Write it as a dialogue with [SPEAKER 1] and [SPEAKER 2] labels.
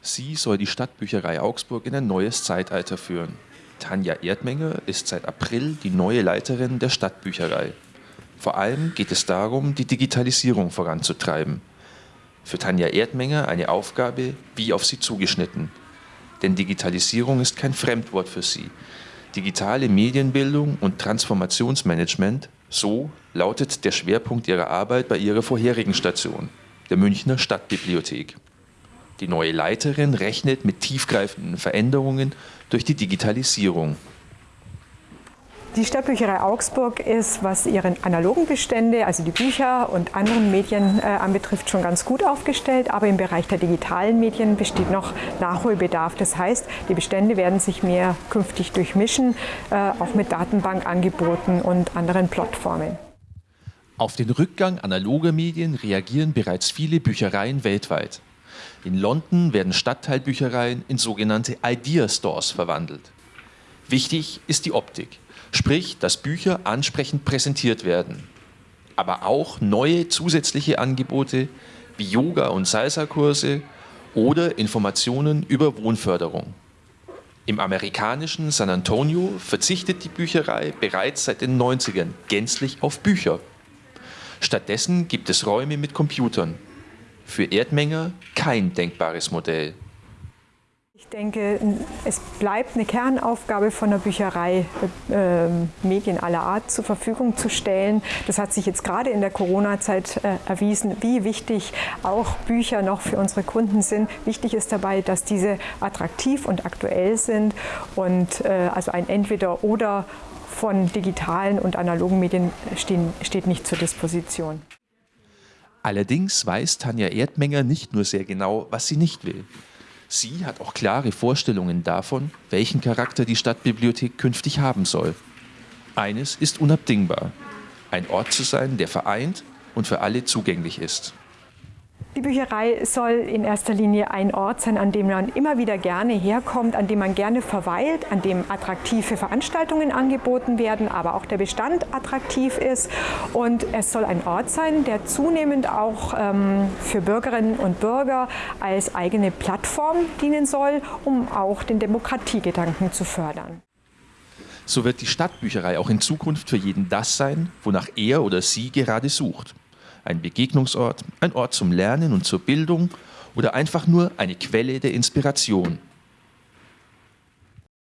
[SPEAKER 1] Sie soll die Stadtbücherei Augsburg in ein neues Zeitalter führen. Tanja Erdmenger ist seit April die neue Leiterin der Stadtbücherei. Vor allem geht es darum, die Digitalisierung voranzutreiben. Für Tanja Erdmenger eine Aufgabe wie auf sie zugeschnitten. Denn Digitalisierung ist kein Fremdwort für sie. Digitale Medienbildung und Transformationsmanagement, so lautet der Schwerpunkt ihrer Arbeit bei ihrer vorherigen Station, der Münchner Stadtbibliothek. Die neue Leiterin rechnet mit tiefgreifenden Veränderungen durch die Digitalisierung.
[SPEAKER 2] Die Stadtbücherei Augsburg ist, was ihre analogen Bestände, also die Bücher und anderen Medien äh, anbetrifft, schon ganz gut aufgestellt. Aber im Bereich der digitalen Medien besteht noch Nachholbedarf. Das heißt, die Bestände werden sich mehr künftig durchmischen, äh, auch mit Datenbankangeboten und anderen Plattformen.
[SPEAKER 1] Auf den Rückgang analoger Medien reagieren bereits viele Büchereien weltweit. In London werden Stadtteilbüchereien in sogenannte Idea Stores verwandelt. Wichtig ist die Optik, sprich, dass Bücher ansprechend präsentiert werden. Aber auch neue zusätzliche Angebote wie Yoga- und Salsa-Kurse oder Informationen über Wohnförderung. Im amerikanischen San Antonio verzichtet die Bücherei bereits seit den 90ern gänzlich auf Bücher. Stattdessen gibt es Räume mit Computern, für Erdmenger kein denkbares Modell.
[SPEAKER 2] Ich denke, es bleibt eine Kernaufgabe von der Bücherei, äh, Medien aller Art zur Verfügung zu stellen. Das hat sich jetzt gerade in der Corona-Zeit äh, erwiesen, wie wichtig auch Bücher noch für unsere Kunden sind. Wichtig ist dabei, dass diese attraktiv und aktuell sind und äh, also ein Entweder-Oder von digitalen und analogen Medien stehen, steht nicht zur Disposition.
[SPEAKER 1] Allerdings weiß Tanja Erdmenger nicht nur sehr genau, was sie nicht will. Sie hat auch klare Vorstellungen davon, welchen Charakter die Stadtbibliothek künftig haben soll. Eines ist unabdingbar, ein Ort zu sein, der vereint und für alle zugänglich ist.
[SPEAKER 2] Die Bücherei soll in erster Linie ein Ort sein, an dem man immer wieder gerne herkommt, an dem man gerne verweilt, an dem attraktive Veranstaltungen angeboten werden, aber auch der Bestand attraktiv ist. Und es soll ein Ort sein, der zunehmend auch ähm, für Bürgerinnen und Bürger als eigene Plattform dienen soll, um auch den Demokratiegedanken zu fördern.
[SPEAKER 1] So wird die Stadtbücherei auch in Zukunft für jeden das sein, wonach er oder sie gerade sucht ein Begegnungsort, ein Ort zum Lernen und zur Bildung oder einfach nur eine Quelle der Inspiration.